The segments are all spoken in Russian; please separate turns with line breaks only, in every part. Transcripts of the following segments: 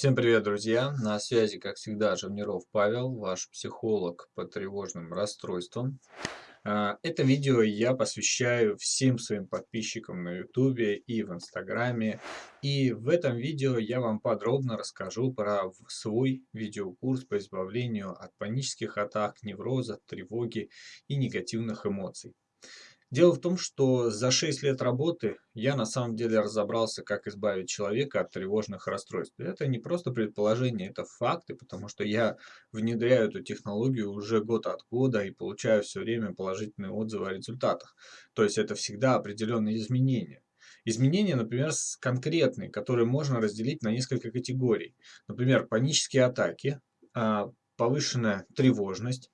Всем привет, друзья! На связи, как всегда, Жавниров Павел, ваш психолог по тревожным расстройствам. А, это видео я посвящаю всем своим подписчикам на YouTube и в Инстаграме. И в этом видео я вам подробно расскажу про свой видеокурс по избавлению от панических атак, невроза, тревоги и негативных эмоций. Дело в том, что за 6 лет работы я на самом деле разобрался, как избавить человека от тревожных расстройств. Это не просто предположение, это факты, потому что я внедряю эту технологию уже год от года и получаю все время положительные отзывы о результатах. То есть это всегда определенные изменения. Изменения, например, конкретные, которые можно разделить на несколько категорий. Например, панические атаки, а, повышенная тревожность,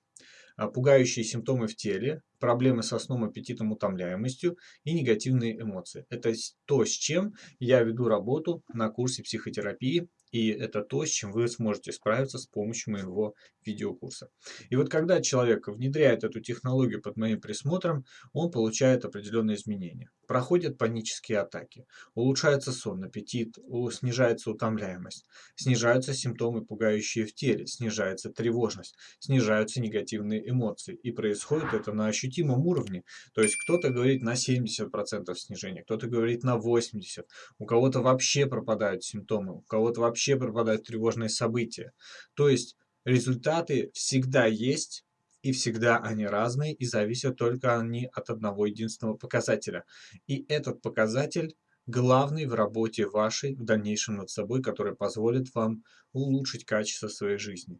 а, пугающие симптомы в теле, проблемы со сном, аппетитом, утомляемостью и негативные эмоции. Это то, с чем я веду работу на курсе психотерапии и это то, с чем вы сможете справиться с помощью моего видеокурса. И вот когда человек внедряет эту технологию под моим присмотром, он получает определенные изменения. Проходят панические атаки, улучшается сон, аппетит, снижается утомляемость, снижаются симптомы, пугающие в теле, снижается тревожность, снижаются негативные эмоции. И происходит это на ощутимом уровне. То есть кто-то говорит на 70% снижения, кто-то говорит на 80%, у кого-то вообще пропадают симптомы, у кого-то вообще вообще пропадают тревожные события. То есть результаты всегда есть, и всегда они разные, и зависят только они от одного единственного показателя. И этот показатель главный в работе вашей в дальнейшем над собой, который позволит вам улучшить качество своей жизни.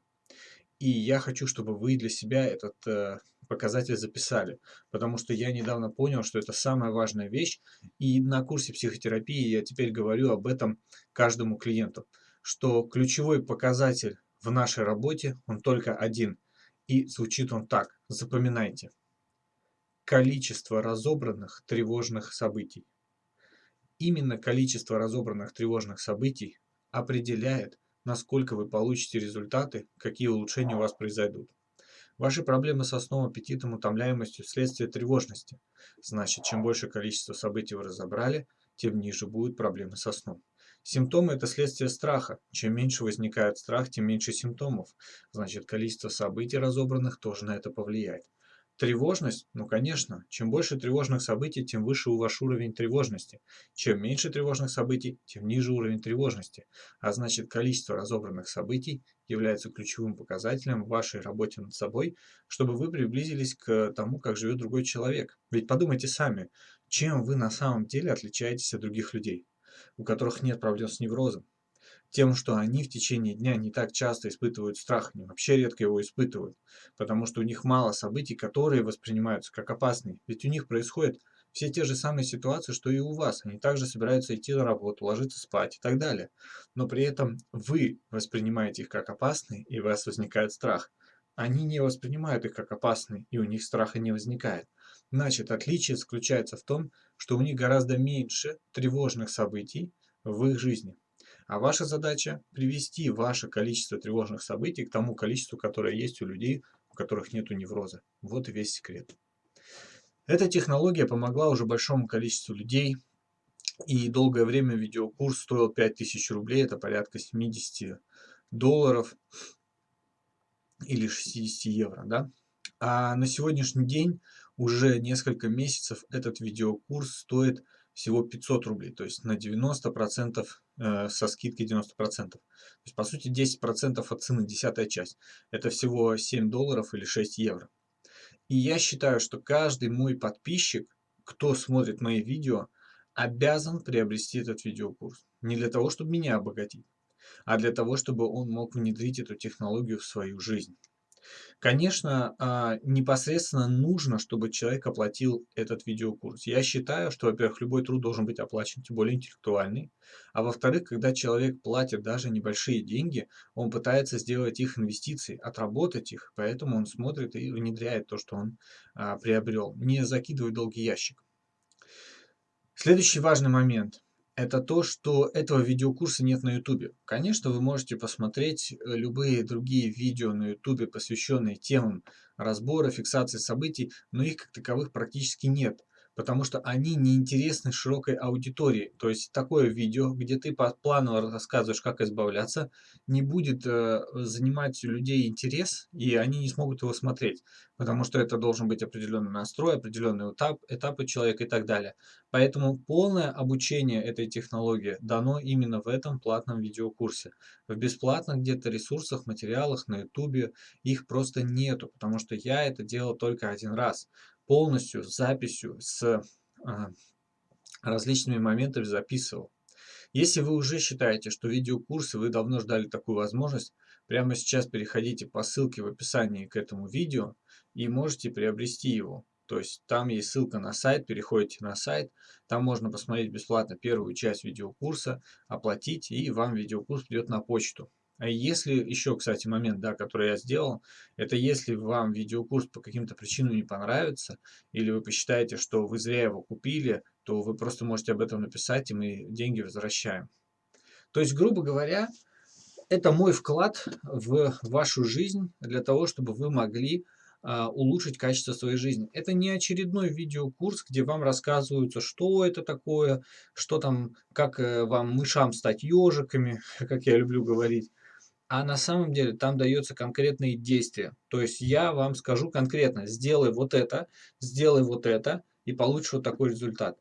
И я хочу, чтобы вы для себя этот э, показатель записали, потому что я недавно понял, что это самая важная вещь, и на курсе психотерапии я теперь говорю об этом каждому клиенту что ключевой показатель в нашей работе, он только один. И звучит он так, запоминайте. Количество разобранных тревожных событий. Именно количество разобранных тревожных событий определяет, насколько вы получите результаты, какие улучшения у вас произойдут. Ваши проблемы со сном, аппетитом, утомляемостью – следствие тревожности. Значит, чем больше количество событий вы разобрали, тем ниже будут проблемы со сном. Симптомы – это следствие страха. Чем меньше возникает страх, тем меньше симптомов. Значит, количество событий разобранных тоже на это повлияет. Тревожность? Ну, конечно. Чем больше тревожных событий, тем выше у ваш уровень тревожности. Чем меньше тревожных событий, тем ниже уровень тревожности. А значит, количество разобранных событий является ключевым показателем в вашей работе над собой, чтобы вы приблизились к тому, как живет другой человек. Ведь подумайте сами, чем вы на самом деле отличаетесь от других людей у которых нет проблем с неврозом. Тем, что они в течение дня не так часто испытывают страх, они вообще редко его испытывают, потому что у них мало событий, которые воспринимаются как опасные. Ведь у них происходят все те же самые ситуации, что и у вас. Они также собираются идти на работу, ложиться спать и так далее. Но при этом вы воспринимаете их как опасные, и у вас возникает страх. Они не воспринимают их как опасные, и у них страха не возникает. Значит, отличие заключается в том, что у них гораздо меньше тревожных событий в их жизни. А ваша задача – привести ваше количество тревожных событий к тому количеству, которое есть у людей, у которых нет невроза. Вот и весь секрет. Эта технология помогла уже большому количеству людей, и долгое время видеокурс стоил 5000 рублей, это порядка 70 долларов или 60 евро. Да? А на сегодняшний день уже несколько месяцев этот видеокурс стоит всего 500 рублей, то есть на 90% э, со скидкой 90%. То есть по сути 10% от цены, десятая часть. Это всего 7 долларов или 6 евро. И я считаю, что каждый мой подписчик, кто смотрит мои видео, обязан приобрести этот видеокурс. Не для того, чтобы меня обогатить, а для того, чтобы он мог внедрить эту технологию в свою жизнь. Конечно, а, непосредственно нужно, чтобы человек оплатил этот видеокурс. Я считаю, что, во-первых, любой труд должен быть оплачен, тем более интеллектуальный. А во-вторых, когда человек платит даже небольшие деньги, он пытается сделать их инвестиции, отработать их, поэтому он смотрит и внедряет то, что он а, приобрел, не закидывает долгий ящик. Следующий важный момент – это то, что этого видеокурса нет на YouTube. Конечно, вы можете посмотреть э, любые другие видео на YouTube, посвященные темам разбора, фиксации событий, но их как таковых практически нет. Потому что они не интересны широкой аудитории. То есть такое видео, где ты по плану рассказываешь, как избавляться, не будет э, занимать у людей интерес, и они не смогут его смотреть, потому что это должен быть определенный настрой, определенный этап, этапы человека и так далее. Поэтому полное обучение этой технологии дано именно в этом платном видеокурсе. В бесплатных где-то ресурсах, материалах на YouTube их просто нету, потому что я это делал только один раз полностью с записью, с а, различными моментами записывал. Если вы уже считаете, что видеокурсы вы давно ждали такую возможность, прямо сейчас переходите по ссылке в описании к этому видео и можете приобрести его. То есть там есть ссылка на сайт, переходите на сайт, там можно посмотреть бесплатно первую часть видеокурса, оплатить и вам видеокурс придет на почту. А если еще, кстати, момент, да, который я сделал, это если вам видеокурс по каким-то причинам не понравится, или вы посчитаете, что вы зря его купили, то вы просто можете об этом написать, и мы деньги возвращаем. То есть, грубо говоря, это мой вклад в вашу жизнь для того, чтобы вы могли а, улучшить качество своей жизни. Это не очередной видеокурс, где вам рассказываются, что это такое, что там, как э, вам мышам стать ежиками, как я люблю говорить. А на самом деле там дается конкретные действия. То есть я вам скажу конкретно, сделай вот это, сделай вот это, и получишь вот такой результат.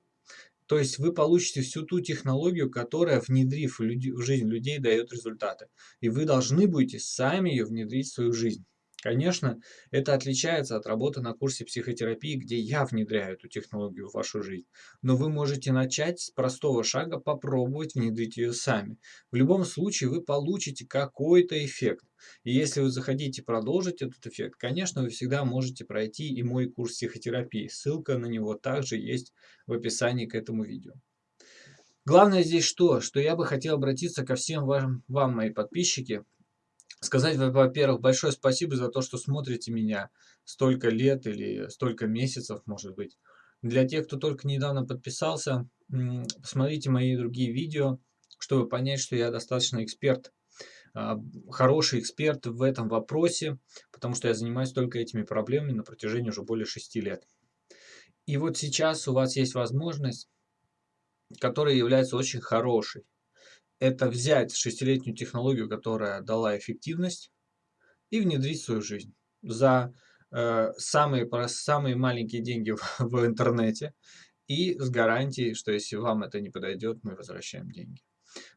То есть вы получите всю ту технологию, которая, внедрив в жизнь людей, дает результаты. И вы должны будете сами ее внедрить в свою жизнь. Конечно, это отличается от работы на курсе психотерапии, где я внедряю эту технологию в вашу жизнь. Но вы можете начать с простого шага, попробовать внедрить ее сами. В любом случае вы получите какой-то эффект. И если вы захотите продолжить этот эффект, конечно, вы всегда можете пройти и мой курс психотерапии. Ссылка на него также есть в описании к этому видео. Главное здесь что? Что я бы хотел обратиться ко всем вам, вам мои подписчики, сказать, во-первых, большое спасибо за то, что смотрите меня столько лет или столько месяцев, может быть. Для тех, кто только недавно подписался, посмотрите мои другие видео, чтобы понять, что я достаточно эксперт, а, хороший эксперт в этом вопросе, потому что я занимаюсь только этими проблемами на протяжении уже более шести лет. И вот сейчас у вас есть возможность, которая является очень хорошей это взять шестилетнюю технологию, которая дала эффективность, и внедрить в свою жизнь за э, самые, самые маленькие деньги в, в интернете и с гарантией, что если вам это не подойдет, мы возвращаем деньги.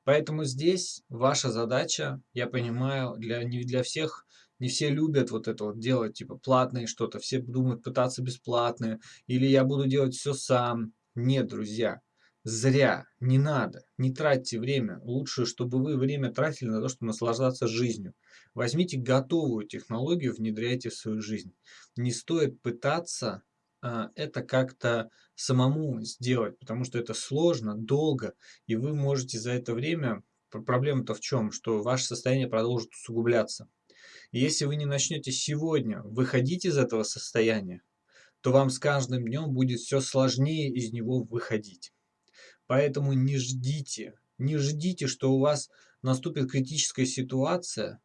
Поэтому здесь ваша задача, я понимаю, для, не для всех, не все любят вот это вот делать, типа платные что-то, все думают пытаться бесплатные, или я буду делать все сам. Нет, друзья, Зря, не надо, не тратьте время. Лучше, чтобы вы время тратили на то, чтобы наслаждаться жизнью. Возьмите готовую технологию, внедряйте в свою жизнь. Не стоит пытаться а, это как-то самому сделать, потому что это сложно, долго, и вы можете за это время... Проблема-то в чем? Что ваше состояние продолжит усугубляться. Если вы не начнете сегодня выходить из этого состояния, то вам с каждым днем будет все сложнее из него выходить. Поэтому не ждите, не ждите, что у вас наступит критическая ситуация,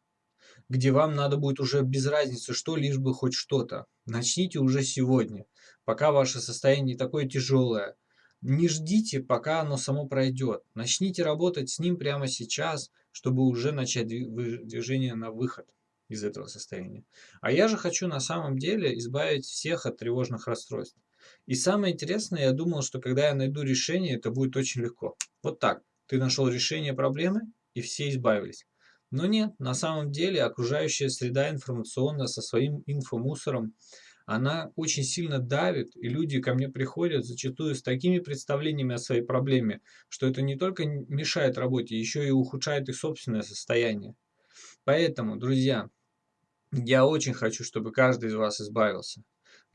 где вам надо будет уже без разницы что, лишь бы хоть что-то. Начните уже сегодня, пока ваше состояние такое тяжелое. Не ждите, пока оно само пройдет. Начните работать с ним прямо сейчас, чтобы уже начать движение на выход из этого состояния. А я же хочу на самом деле избавить всех от тревожных расстройств. И самое интересное, я думал, что когда я найду решение, это будет очень легко. Вот так. Ты нашел решение проблемы, и все избавились. Но нет, на самом деле окружающая среда информационная со своим инфомусором, она очень сильно давит, и люди ко мне приходят зачастую с такими представлениями о своей проблеме, что это не только мешает работе, еще и ухудшает их собственное состояние. Поэтому, друзья, я очень хочу, чтобы каждый из вас избавился.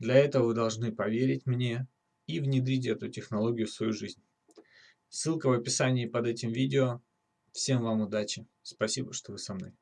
Для этого вы должны поверить мне и внедрить эту технологию в свою жизнь. Ссылка в описании под этим видео. Всем вам удачи. Спасибо, что вы со мной.